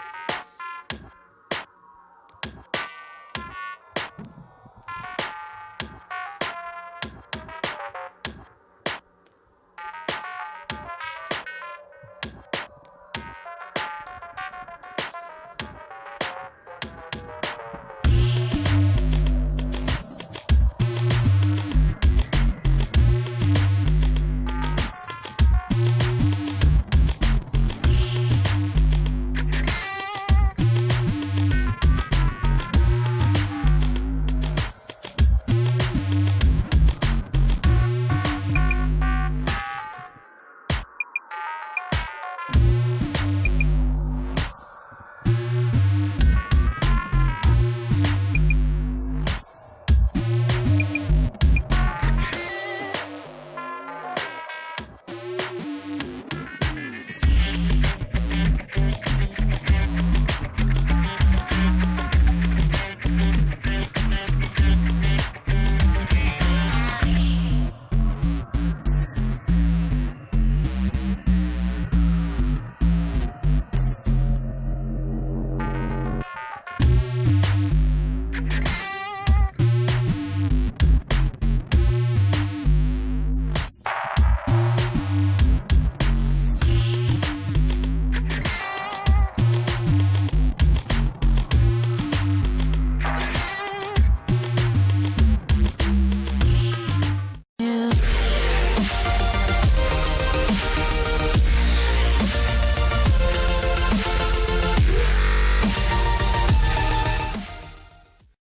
you